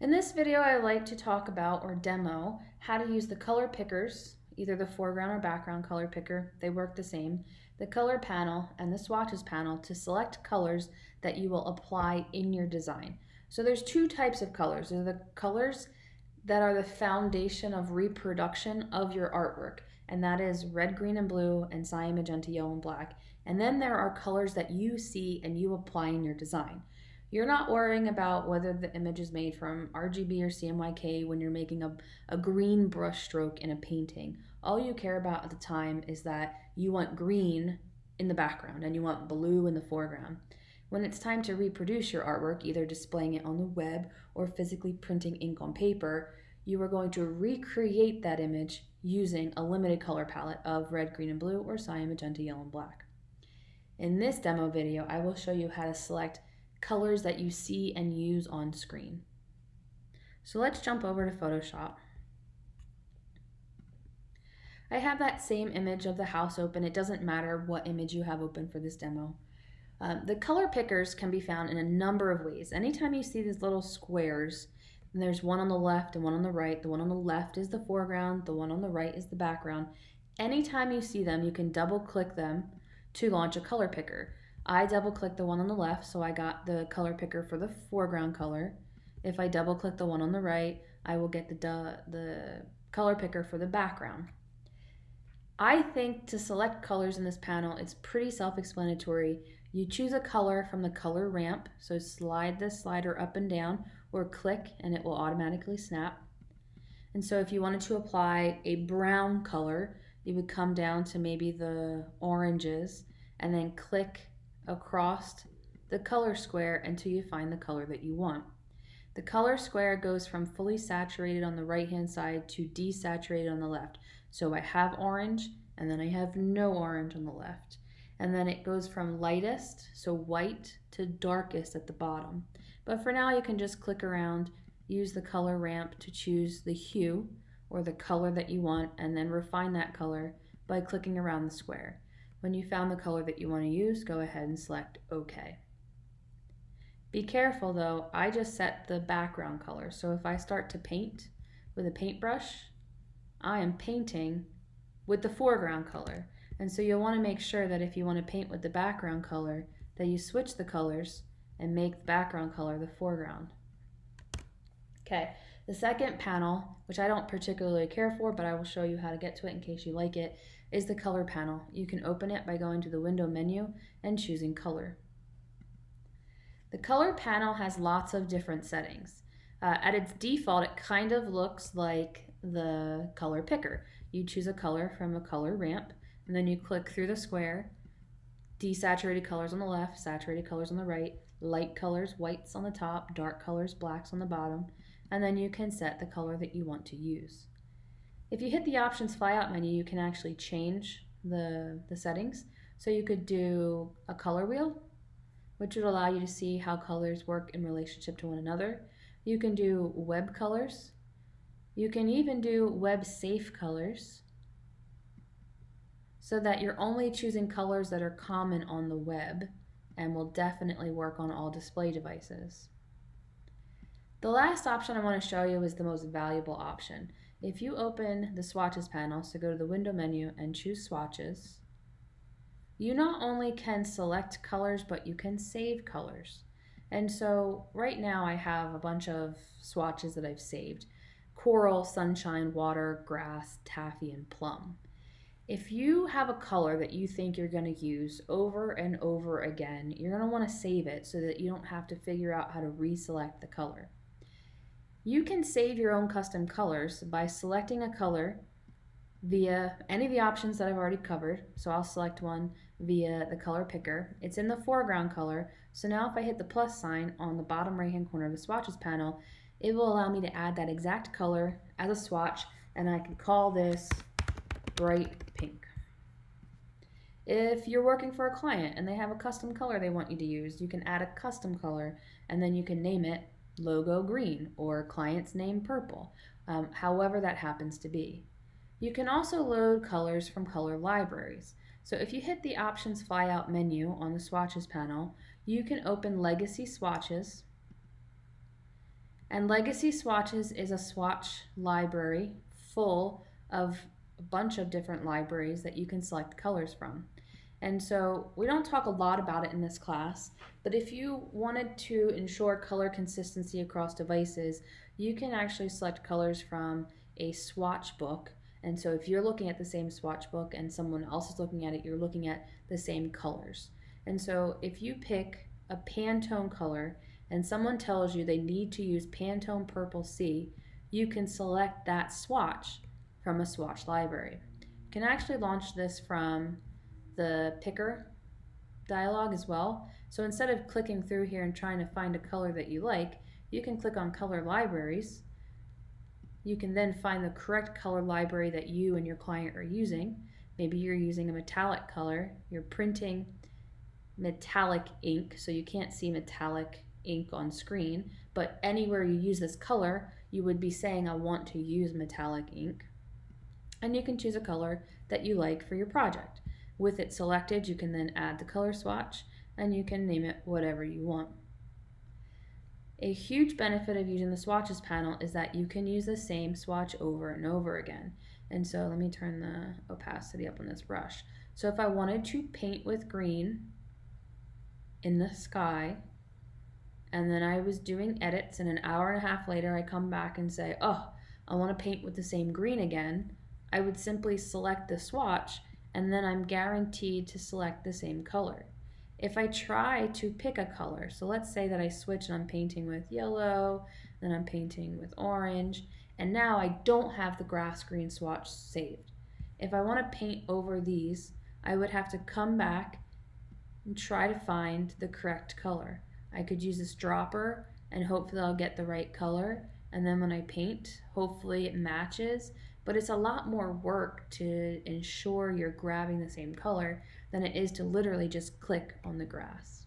In this video, I like to talk about or demo how to use the color pickers, either the foreground or background color picker, they work the same, the color panel and the swatches panel to select colors that you will apply in your design. So there's two types of colors. There's the colors that are the foundation of reproduction of your artwork, and that is red, green, and blue, and cyan, magenta, yellow, and black. And then there are colors that you see and you apply in your design. You're not worrying about whether the image is made from RGB or CMYK when you're making a, a green brush stroke in a painting. All you care about at the time is that you want green in the background and you want blue in the foreground. When it's time to reproduce your artwork, either displaying it on the web or physically printing ink on paper, you are going to recreate that image using a limited color palette of red, green, and blue, or cyan, magenta, yellow, and black. In this demo video, I will show you how to select colors that you see and use on screen. So let's jump over to Photoshop. I have that same image of the house open. It doesn't matter what image you have open for this demo. Um, the color pickers can be found in a number of ways. Anytime you see these little squares, and there's one on the left and one on the right. The one on the left is the foreground, the one on the right is the background. Anytime you see them, you can double click them to launch a color picker. I double click the one on the left, so I got the color picker for the foreground color. If I double click the one on the right, I will get the, the color picker for the background. I think to select colors in this panel, it's pretty self-explanatory. You choose a color from the color ramp, so slide the slider up and down or click and it will automatically snap. And so if you wanted to apply a brown color, you would come down to maybe the oranges and then click across the color square until you find the color that you want. The color square goes from fully saturated on the right hand side to desaturated on the left. So I have orange and then I have no orange on the left. And then it goes from lightest, so white, to darkest at the bottom. But for now you can just click around, use the color ramp to choose the hue or the color that you want and then refine that color by clicking around the square. When you found the color that you want to use, go ahead and select OK. Be careful though, I just set the background color. So if I start to paint with a paintbrush, I am painting with the foreground color. And so you'll want to make sure that if you want to paint with the background color, that you switch the colors and make the background color the foreground. Okay, the second panel, which I don't particularly care for, but I will show you how to get to it in case you like it, is the color panel. You can open it by going to the window menu and choosing color. The color panel has lots of different settings. Uh, at its default, it kind of looks like the color picker. You choose a color from a color ramp, and then you click through the square, desaturated colors on the left, saturated colors on the right, light colors, whites on the top, dark colors, blacks on the bottom, and then you can set the color that you want to use. If you hit the options flyout menu, you can actually change the, the settings. So you could do a color wheel, which would allow you to see how colors work in relationship to one another. You can do web colors. You can even do web safe colors so that you're only choosing colors that are common on the web and will definitely work on all display devices. The last option I want to show you is the most valuable option. If you open the swatches panel, so go to the window menu and choose swatches, you not only can select colors, but you can save colors. And so right now I have a bunch of swatches that I've saved. Coral, sunshine, water, grass, taffy, and plum. If you have a color that you think you're going to use over and over again, you're going to want to save it so that you don't have to figure out how to reselect the color. You can save your own custom colors by selecting a color via any of the options that I've already covered. So I'll select one via the color picker. It's in the foreground color. So now if I hit the plus sign on the bottom right hand corner of the swatches panel, it will allow me to add that exact color as a swatch and I can call this bright pink. If you're working for a client and they have a custom color they want you to use, you can add a custom color and then you can name it logo green or client's name purple, um, however that happens to be. You can also load colors from color libraries. So if you hit the options flyout menu on the swatches panel, you can open legacy swatches And Legacy Swatches is a swatch library full of a bunch of different libraries that you can select colors from. And so we don't talk a lot about it in this class, but if you wanted to ensure color consistency across devices, you can actually select colors from a swatch book. And so if you're looking at the same swatch book and someone else is looking at it, you're looking at the same colors. And so if you pick a Pantone color and someone tells you they need to use Pantone Purple C, you can select that swatch from a swatch library. You can actually launch this from the picker dialog as well. So instead of clicking through here and trying to find a color that you like, you can click on color libraries. You can then find the correct color library that you and your client are using. Maybe you're using a metallic color, you're printing metallic ink, so you can't see metallic ink on screen, but anywhere you use this color, you would be saying, I want to use metallic ink. And you can choose a color that you like for your project. With it selected, you can then add the color swatch and you can name it whatever you want. A huge benefit of using the swatches panel is that you can use the same swatch over and over again. And so let me turn the opacity up on this brush. So if I wanted to paint with green in the sky, and then I was doing edits and an hour and a half later I come back and say, oh, I want to paint with the same green again, I would simply select the swatch and then I'm guaranteed to select the same color. If I try to pick a color, so let's say that I switch and I'm painting with yellow, then I'm painting with orange, and now I don't have the grass green swatch saved. If I want to paint over these, I would have to come back and try to find the correct color. I could use this dropper and hopefully I'll get the right color. And then when I paint, hopefully it matches. But it's a lot more work to ensure you're grabbing the same color than it is to literally just click on the grass.